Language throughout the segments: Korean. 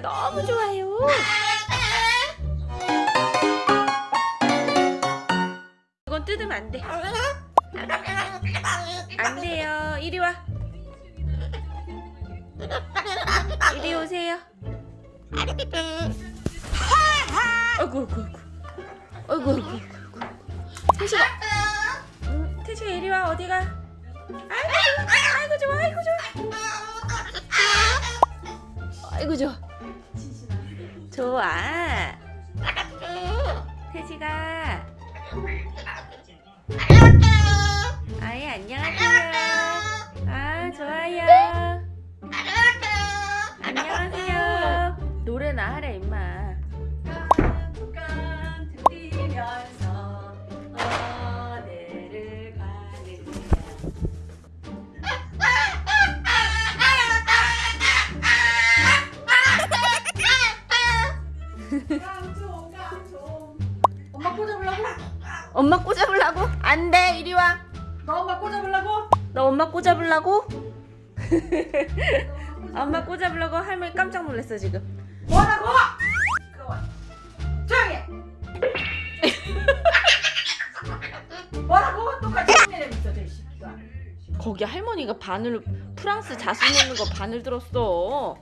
태지가 너무 좋아요. 이건 뜯으면 안 돼. 안 돼요. 이리 와. 이리 오세요. 아이고. 아이고, 아이고, 아이고. 태지가. 응, 태지가 이리 와. 어디가? 아이고, 아이고 좋아, 아이고 좋아. 아이고 좋아. 좋아. 태지가. 아이 안녕하세요. 아 좋아요. 안녕하세요. 노래나 하래 임마. 엄마 꽂아보려고? 안 돼, 이리 와. 너 엄마 꽂아보려고? 너 엄마 꽂아보려고? 엄마 꽂아보려고 할머니 깜짝 놀랐어 지금. 뭐라고? 조용히 해 뭐라고? 똑같이 있어 저 새끼가 거기 할머니가 바늘 프랑스 자수 넣는 거 바늘 들었어.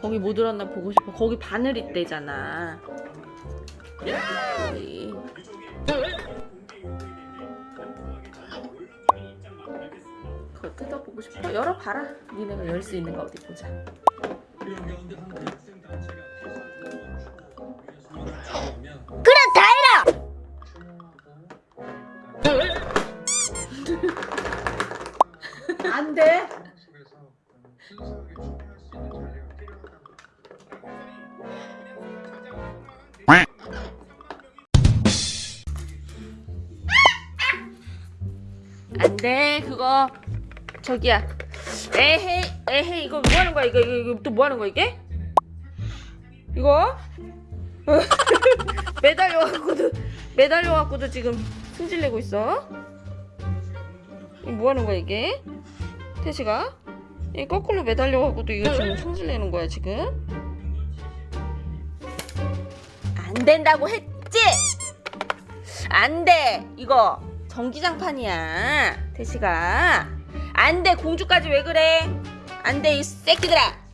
거기 못 들었나 보고 싶어. 거기 바늘 있대잖아. 거기. 그거 뜯어보고 싶어. 열어봐라. 니네가 열 수 있는 거 어디 보자. 안 돼. 안 돼. 그거 저기야. 에헤이 에헤이 이거 뭐 하는 거야? 이거 이거, 이거 또 뭐 하는 거야 이게? 이거? 매달려 갖고도 매달려 갖고도 지금 승질 내고 있어. 이거 뭐 하는 거야 이게? 태시가? 이 거꾸로 매달려 갖고도 이거 지금 승질 내는 거야 지금? 안 된다고 했지? 안 돼. 이거 전기장판이야. 태시가. 안 돼. 공주까지 왜 그래? 안 돼. 이 새끼들아.